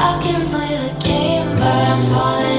I can play the game, but I'm falling.